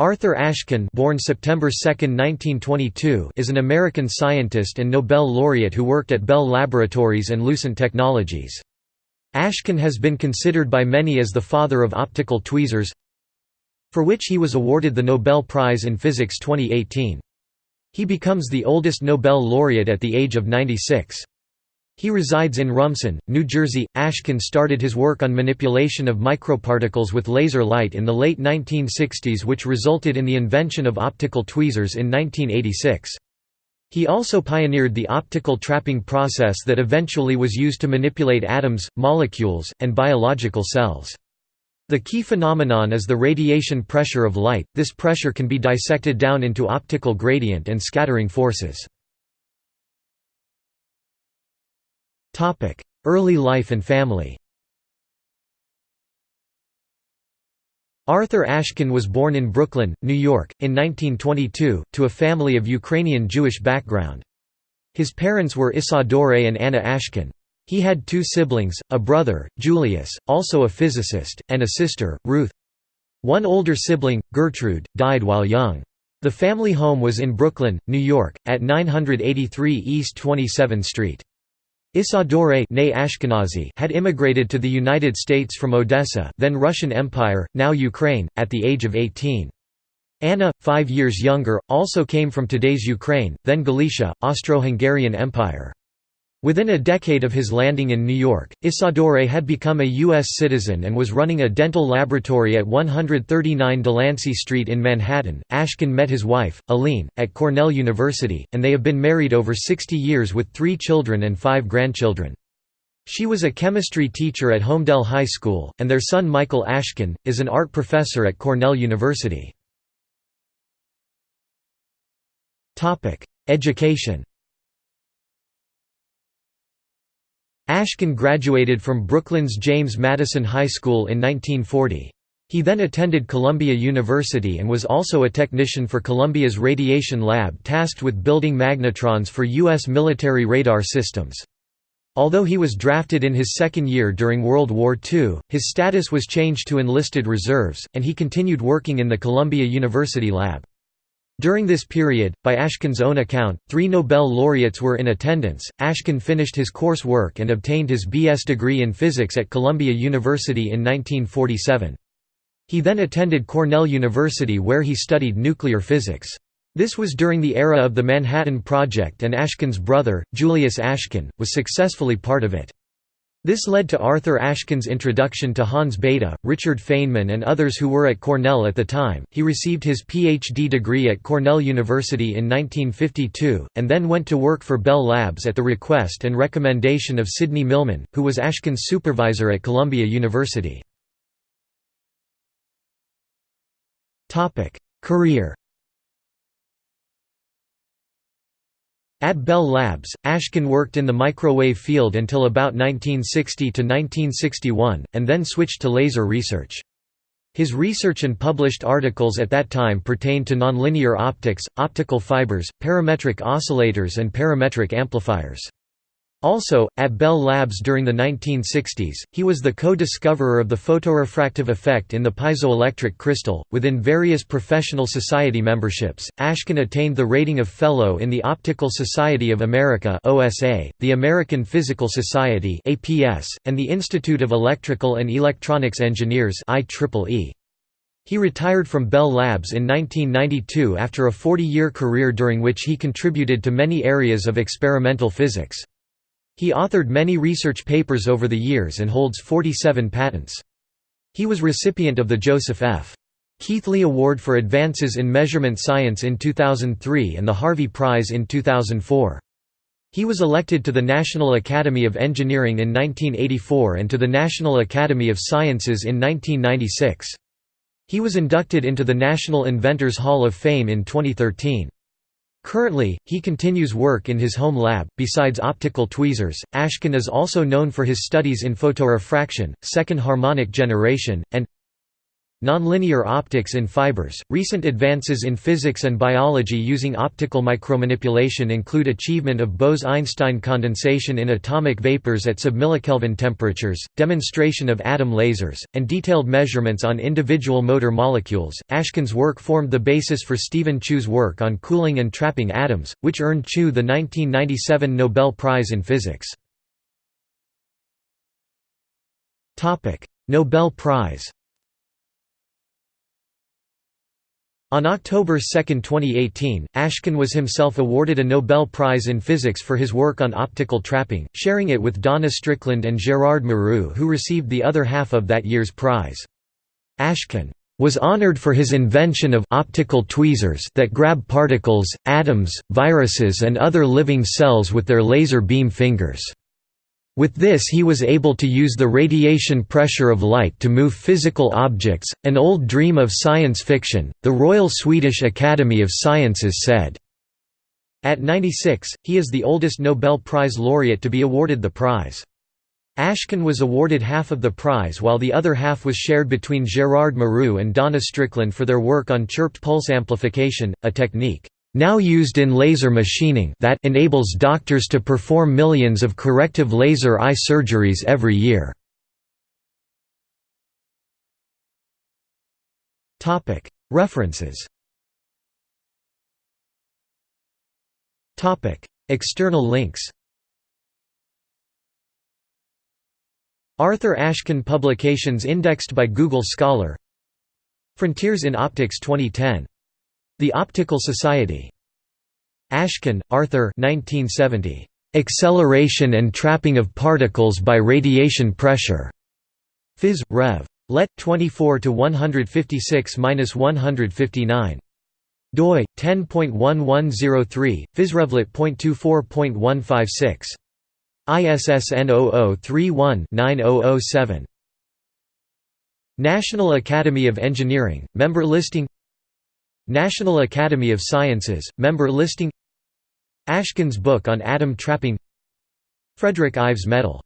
Arthur Ashkin born September 2, 1922, is an American scientist and Nobel laureate who worked at Bell Laboratories and Lucent Technologies. Ashkin has been considered by many as the father of optical tweezers, for which he was awarded the Nobel Prize in Physics 2018. He becomes the oldest Nobel laureate at the age of 96. He resides in Rumson, New Jersey. Ashkin started his work on manipulation of microparticles with laser light in the late 1960s, which resulted in the invention of optical tweezers in 1986. He also pioneered the optical trapping process that eventually was used to manipulate atoms, molecules, and biological cells. The key phenomenon is the radiation pressure of light, this pressure can be dissected down into optical gradient and scattering forces. Early life and family Arthur Ashkin was born in Brooklyn, New York, in 1922, to a family of Ukrainian Jewish background. His parents were Isadore and Anna Ashkin. He had two siblings, a brother, Julius, also a physicist, and a sister, Ruth. One older sibling, Gertrude, died while young. The family home was in Brooklyn, New York, at 983 East 27th Street. Isadore had immigrated to the United States from Odessa then Russian Empire, now Ukraine, at the age of 18. Anna, five years younger, also came from today's Ukraine, then Galicia, Austro-Hungarian Empire. Within a decade of his landing in New York, Isadore had become a U.S. citizen and was running a dental laboratory at 139 Delancey Street in Manhattan. Ashkin met his wife, Aline, at Cornell University, and they have been married over 60 years with three children and five grandchildren. She was a chemistry teacher at Holmdel High School, and their son Michael Ashkin, is an art professor at Cornell University. Education Ashkin graduated from Brooklyn's James Madison High School in 1940. He then attended Columbia University and was also a technician for Columbia's Radiation Lab tasked with building magnetrons for U.S. military radar systems. Although he was drafted in his second year during World War II, his status was changed to enlisted reserves, and he continued working in the Columbia University lab. During this period, by Ashkin's own account, three Nobel laureates were in attendance. Ashkin finished his course work and obtained his B.S. degree in physics at Columbia University in 1947. He then attended Cornell University where he studied nuclear physics. This was during the era of the Manhattan Project and Ashkin's brother, Julius Ashkin, was successfully part of it. This led to Arthur Ashkin's introduction to Hans Bethe, Richard Feynman, and others who were at Cornell at the time. He received his PhD degree at Cornell University in 1952, and then went to work for Bell Labs at the request and recommendation of Sidney Millman, who was Ashkin's supervisor at Columbia University. Career At Bell Labs, Ashkin worked in the microwave field until about 1960 to 1961, and then switched to laser research. His research and published articles at that time pertained to nonlinear optics, optical fibers, parametric oscillators and parametric amplifiers. Also, at Bell Labs during the 1960s, he was the co-discoverer of the photorefractive effect in the piezoelectric crystal. Within various professional society memberships, Ashkin attained the rating of Fellow in the Optical Society of America (OSA), the American Physical Society (APS), and the Institute of Electrical and Electronics Engineers (IEEE). He retired from Bell Labs in 1992 after a 40-year career during which he contributed to many areas of experimental physics. He authored many research papers over the years and holds 47 patents. He was recipient of the Joseph F. Keithley Award for Advances in Measurement Science in 2003 and the Harvey Prize in 2004. He was elected to the National Academy of Engineering in 1984 and to the National Academy of Sciences in 1996. He was inducted into the National Inventors Hall of Fame in 2013. Currently, he continues work in his home lab. Besides optical tweezers, Ashkin is also known for his studies in photorefraction, second harmonic generation, and Nonlinear optics in fibers. Recent advances in physics and biology using optical micromanipulation include achievement of Bose-Einstein condensation in atomic vapors at submillikelvin temperatures, demonstration of atom lasers, and detailed measurements on individual motor molecules. Ashkin's work formed the basis for Steven Chu's work on cooling and trapping atoms, which earned Chu the 1997 Nobel Prize in Physics. Nobel Prize. On October 2, 2018, Ashkin was himself awarded a Nobel Prize in Physics for his work on optical trapping, sharing it with Donna Strickland and Gerard Mourou who received the other half of that year's prize. Ashkin was honored for his invention of optical tweezers that grab particles, atoms, viruses and other living cells with their laser beam fingers. With this he was able to use the radiation pressure of light to move physical objects, an old dream of science fiction, the Royal Swedish Academy of Sciences said. At 96, he is the oldest Nobel Prize laureate to be awarded the prize. Ashkin was awarded half of the prize while the other half was shared between Gerard Mourou and Donna Strickland for their work on chirped pulse amplification, a technique now used in laser machining that enables doctors to perform millions of corrective laser eye surgeries every year. References. External links. Arthur Ashkin Publications indexed by Google Scholar. Frontiers in Optics 2010 the Optical Society. Ashkin, Arthur 1970. Acceleration and Trapping of Particles by Radiation Pressure. Phys. Rev. Let. 24 156-159. doi 10.1103 physrevlet.24.156 ISSN 0031-9007 National Academy of Engineering member listing National Academy of Sciences, member listing. Ashkin's book on atom trapping. Frederick Ives Medal